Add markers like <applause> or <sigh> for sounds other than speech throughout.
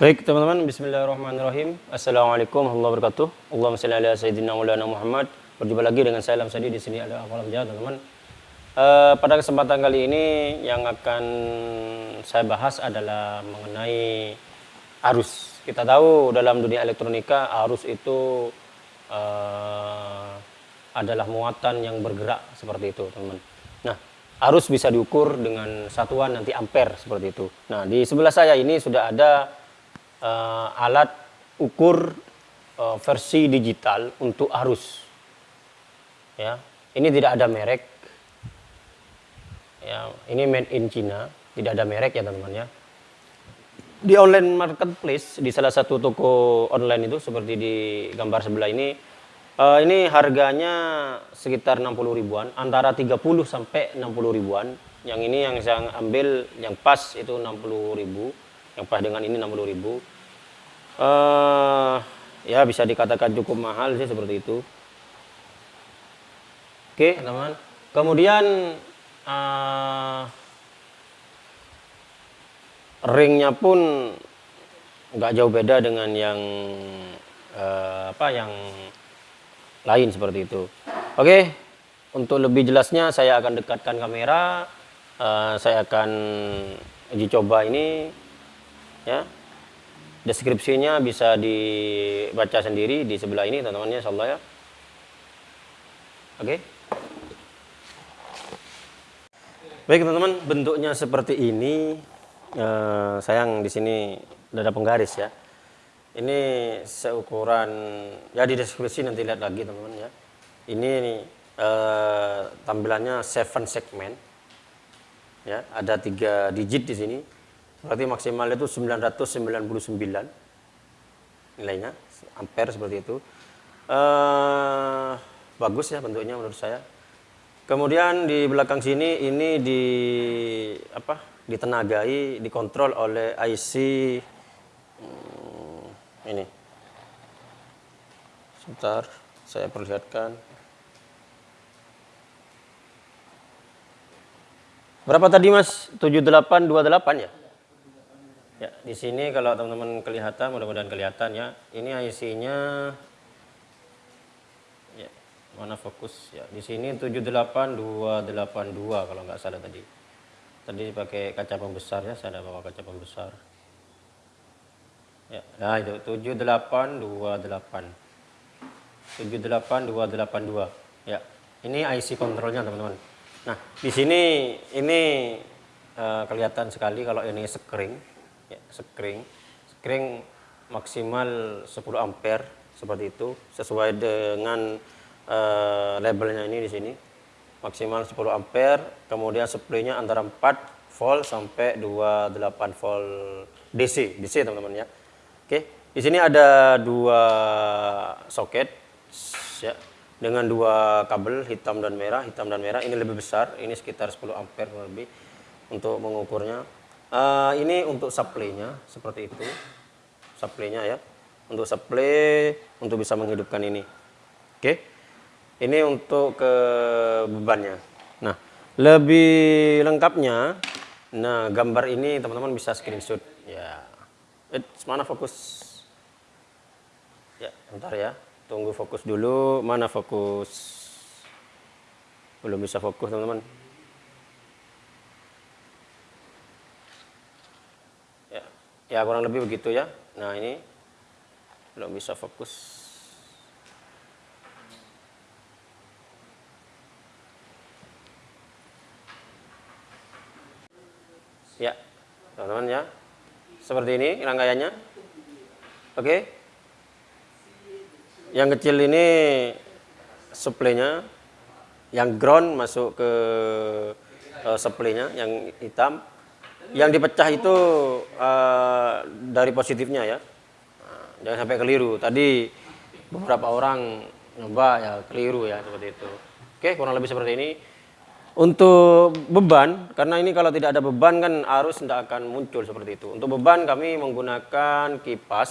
Baik teman-teman, Bismillahirrahmanirrahim. Assalamualaikum warahmatullahi wabarakatuh. Allahumma salli ala sayyidina Muhammad. Berjumpa lagi dengan saya Lam Sadi di sini ada Awalam Jahat teman-teman. Uh, pada kesempatan kali ini yang akan saya bahas adalah mengenai arus. Kita tahu dalam dunia elektronika arus itu uh, adalah muatan yang bergerak seperti itu teman-teman. Nah, arus bisa diukur dengan satuan nanti ampere seperti itu. Nah, di sebelah saya ini sudah ada uh, alat ukur uh, versi digital untuk arus. Ya, ini tidak ada merek. Ya, ini made in China, tidak ada merek ya teman-teman ya. Di online marketplace di salah satu toko online itu seperti di gambar sebelah ini uh, ini harganya sekitar 60 ribuan, antara 30 sampai 60 ribuan. Yang ini yang saya ambil yang pas itu 60 ribu yang pas dengan ini 60 ribu. Uh, ya bisa dikatakan cukup mahal sih seperti itu. Oke teman kemudian uh, ringnya pun nggak jauh beda dengan yang uh, apa yang lain seperti itu. Oke untuk lebih jelasnya saya akan dekatkan kamera. Uh, saya akan uji coba ini ya. Deskripsinya bisa dibaca sendiri di sebelah ini teman-teman ya insyaallah ya. Oke. Baik teman-teman bentuknya seperti ini. Eh, sayang di sini ada penggaris ya. Ini seukuran ya di deskripsi nanti lihat lagi teman-teman ya. Ini eh, tampilannya seven segment. Ya ada tiga digit di sini Berarti maksimal itu 999 nilainya, ampere seperti itu. Uh, bagus ya bentuknya menurut saya. Kemudian di belakang sini ini di apa? ditenagai, dikontrol oleh IC hmm, ini. Sebentar, saya perlihatkan. Berapa tadi Mas? 7828 ya? Ya, di sini kalau teman-teman kelihatan, mudah-mudahan kelihatan ya. Ini IC-nya ya, mana fokus ya. Di sini 78282 kalau nggak salah tadi. Tadi pakai kaca pembesar ya, saya ada bawa kaca pembesar. Ya, nah itu 78228. 78282. Ya. Ini IC kontrolnya teman-teman. Nah, di sini ini uh, kelihatan sekali kalau ini screen ya, screen screen maksimal 10 ampere seperti itu. Sesuai dengan uh, labelnya ini di sini. Maksimal 10 ampere kemudian supply-nya antara 4 volt sampai 28 volt DC DC teman-teman ya. Oke di sini ada dua soket ya dengan dua kabel hitam dan merah. Hitam dan merah ini lebih besar ini sekitar 10 ampere lebih untuk mengukurnya Uh, ini untuk supply-nya seperti itu. Supply-nya ya. Untuk supply untuk bisa menghidupkan ini. Oke. Okay. Ini untuk ke bebannya. Nah, lebih lengkapnya nah gambar ini teman-teman bisa screenshot ya. Eh, mana fokus? Ya, bentar ya. Tunggu fokus dulu. Mana fokus? Belum bisa fokus, teman-teman. Ya kurang lebih begitu ya. Nah ini belum bisa fokus. Ya teman-teman ya. Seperti ini rangkaiannya. Oke. Yang kecil ini supply-nya yang ground masuk ke uh, yang hitam yang dipecah itu uh, dari positifnya ya. Jangan sampai keliru. Tadi beberapa orang nyoba ya keliru ya seperti itu. Oke kurang lebih seperti ini. Untuk beban karena ini kalau tidak ada beban kan arus tidak akan muncul seperti itu. Untuk beban kami menggunakan kipas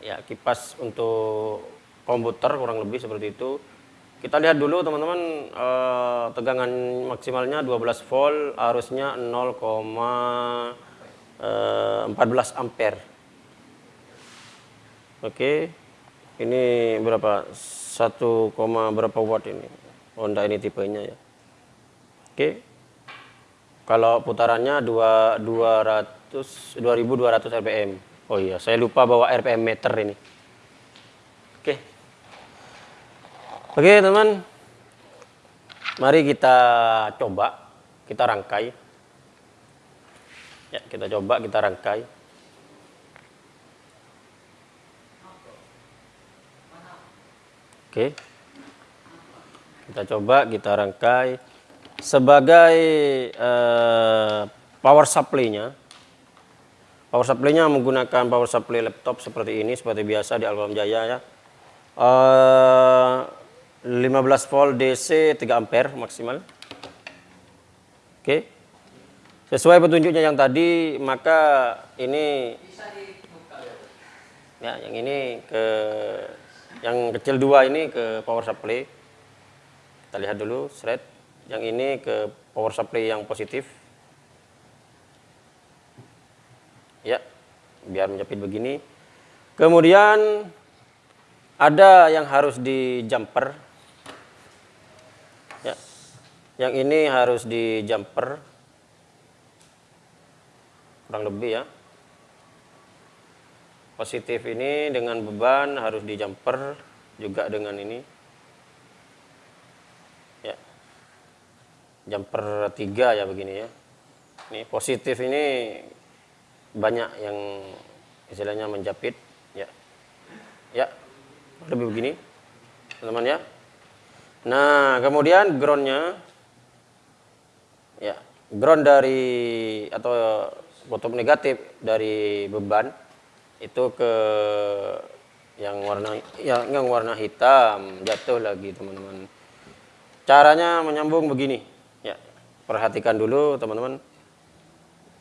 ya kipas untuk komputer kurang lebih seperti itu kita lihat dulu teman-teman eh, tegangan maksimalnya 12 volt, arusnya 0,5 eh, 14 ampere. Oke. Ini berapa? 1, berapa watt ini? Honda ini tipenya ya. Oke. Kalau putarannya 2 200 2200 rpm. Oh iya, saya lupa bawa rpm meter ini. Oke. Oke, teman. Mari kita coba, kita rangkai. Ya, kita coba, kita rangkai. Oke. Kita coba, kita rangkai. Sebagai uh, power supply-nya, power supply-nya menggunakan power supply laptop seperti ini, seperti biasa di Alfam Jaya ya. Uh, 15 volt DC 3 ampere maksimal. Oke. Sesuai petunjuknya yang tadi, maka ini ya yang ini ke yang kecil dua ini ke power supply. Kita lihat dulu thread. Yang ini ke power supply yang positif. Ya, biar menjepit begini. Kemudian ada yang harus di jumper. Ya. Yang ini harus di jumper. Kurang lebih ya. Positif ini dengan beban harus di jumper juga dengan ini. Ya. Jumper tiga ya begini ya. Ini positif ini banyak yang istilahnya menjepit ya. Ya. Lebih begini teman-teman ya nah kemudian groundnya ya ground dari atau kutub negatif dari beban itu ke yang warna yang, yang warna hitam jatuh lagi teman-teman. Caranya menyambung begini ya perhatikan dulu teman-teman.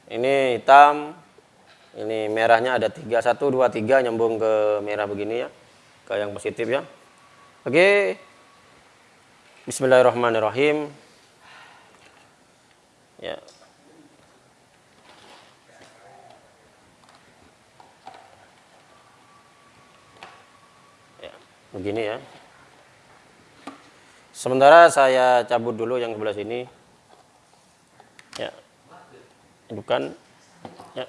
Ini hitam ini merahnya ada tiga satu dua tiga nyambung ke merah begini ya ke yang positif ya. Oke Bismillahirrahmanirrahim. Ya. Begini ya. Sementara saya cabut dulu yang sebelah sini. Ya. Bukan. Ya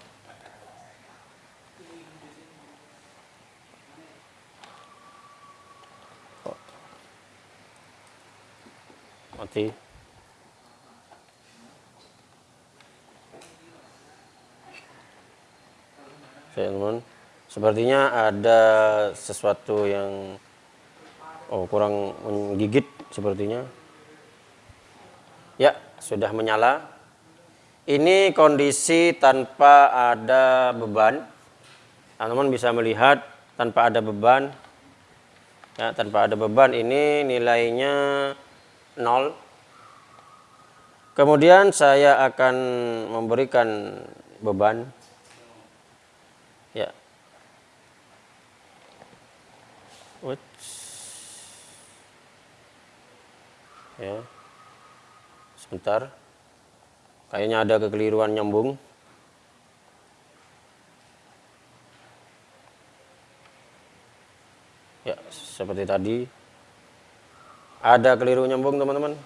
mati teman sepertinya ada sesuatu yang Oh, kurang menggigit sepertinya. Ya, sudah menyala. Ini kondisi tanpa ada beban. Teman-teman bisa melihat tanpa ada beban. Ya, tanpa ada beban ini nilainya 0. Kemudian saya akan memberikan beban. Ya. Uts. ya sebentar kayaknya ada kekeliruan nyambung ya seperti tadi ada keliru nyambung teman-teman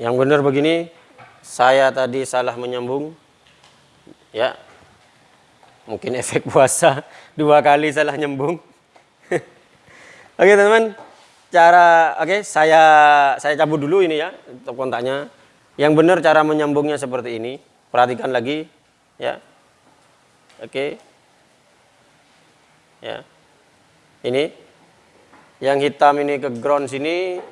Yang benar begini, saya tadi salah menyambung. Ya. Mungkin <laughs> efek puasa dua kali salah nyambung. <laughs> oke, teman-teman. Cara oke, saya saya cabut dulu ini ya untuk kontaknya. Yang benar cara menyambungnya seperti ini. Perhatikan lagi ya. Oke. Ya. Ini yang hitam ini ke ground sini,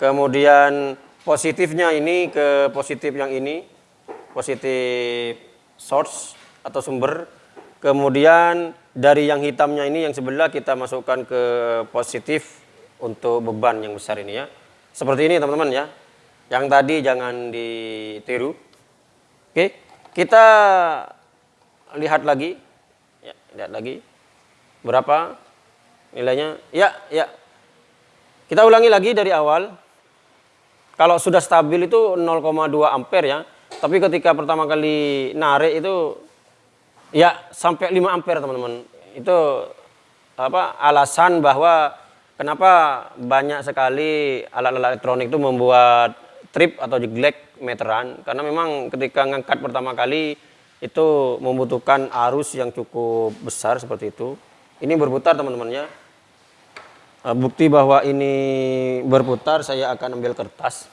kemudian positifnya ini ke positif yang ini positif source atau sumber kemudian dari yang hitamnya ini yang sebelah kita masukkan ke positif untuk beban yang besar ini ya seperti ini teman-teman ya yang tadi jangan ditiru oke kita lihat lagi. Ya, lihat lagi. Berapa nilainya? Ya, ya. Kita ulangi lagi dari awal. Kalau sudah stabil itu 0,2 ampere ya. Tapi ketika pertama kali narik itu ya sampai 5 ampere teman-teman. Itu apa alasan bahwa kenapa banyak sekali alat-alat elektronik itu membuat trip atau jeglek meteran karena memang ketika ngangkat pertama kali itu membutuhkan arus yang cukup besar seperti itu. Ini berputar teman-teman ya. Eh, bukti bahwa ini berputar saya akan ambil kertas.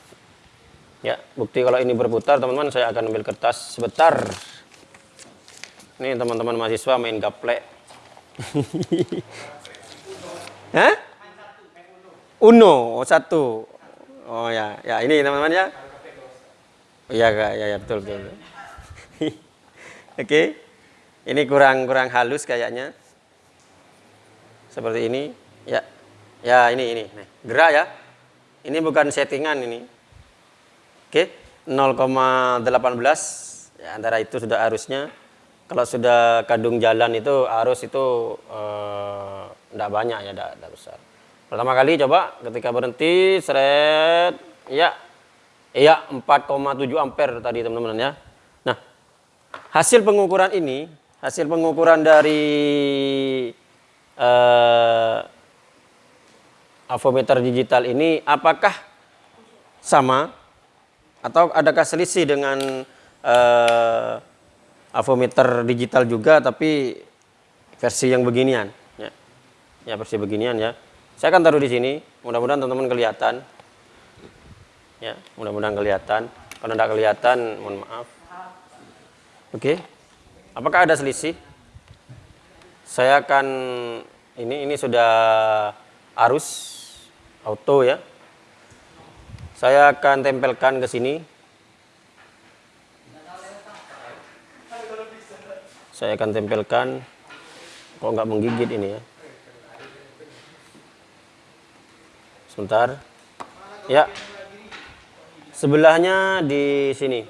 Ya, bukti kalau ini berputar teman-teman saya akan ambil kertas sebentar. Ini teman-teman mahasiswa main gaplek. <laughs> Hah? Uno, oh, satu. Oh ya, ya ini teman-teman ya. Iya, ya, ya betul betul. <laughs> Oke. Ini kurang kurang halus kayaknya. Seperti ini. Ya. Ya, ini ini. Nih, gerak ya. Ini bukan settingan ini. Oke, 0,18 ya, antara itu sudah arusnya. Kalau sudah kadung jalan itu arus itu tidak eh, banyak ya, tidak besar. Pertama kali coba ketika berhenti, seret, ya, iya 4,7 ampere tadi teman-teman ya. Nah, hasil pengukuran ini, hasil pengukuran dari eh, avometer digital ini apakah sama atau adakah selisih dengan uh, avometer digital juga tapi versi yang beginian ya. ya versi beginian ya saya akan taruh di sini mudah-mudahan teman-teman kelihatan ya mudah-mudahan kelihatan kalau tidak kelihatan mohon maaf oke apakah ada selisih saya akan ini ini sudah arus auto ya. Saya akan tempelkan ke sini. Saya akan tempelkan. Kok nggak menggigit ini ya? Sebentar. Ya. Sebelahnya di sini.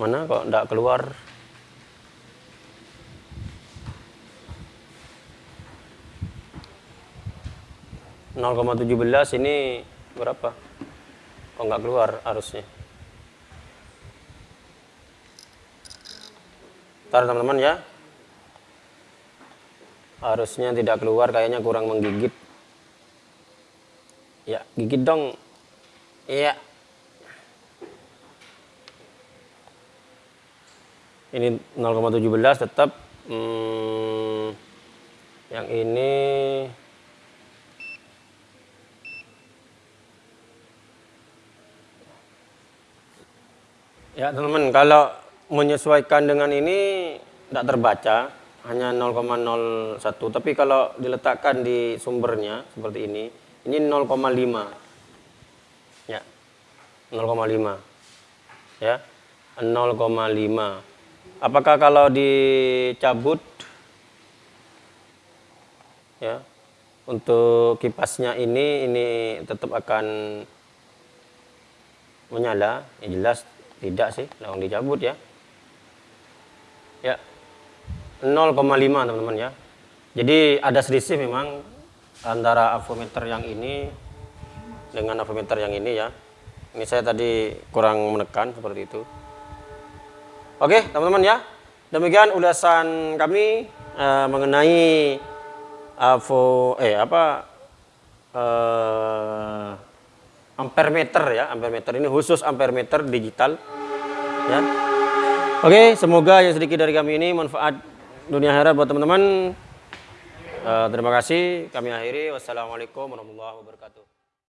Mana kok nggak keluar? 0,17 ini berapa? Kok nggak keluar arusnya? Ntar teman-teman ya. Arusnya tidak keluar, kayaknya kurang menggigit. Ya, gigit dong. Iya. Ini 0,17 tetap. Hmm, yang ini Ya teman-teman, kalau menyesuaikan dengan ini tidak terbaca, hanya 0,01. Tapi kalau diletakkan di sumbernya seperti ini, ini 0,5. Ya, 0,5. Ya, 0,5. Apakah kalau dicabut, ya, untuk kipasnya ini, ini tetap akan menyala? Ya jelas tidak sih, langsung dicabut ya. Ya, 0,5 teman-teman ya. Jadi ada selisih memang antara avometer yang ini dengan avometer yang ini ya. Ini saya tadi kurang menekan seperti itu. Oke, teman-teman ya. Demikian ulasan kami uh, mengenai avo eh apa uh, ampere meter ya, ampere meter ini khusus ampere meter digital ya. Oke, semoga yang sedikit dari kami ini manfaat dunia akhirat buat teman-teman. Uh, terima kasih, kami akhiri. Wassalamualaikum warahmatullahi wabarakatuh.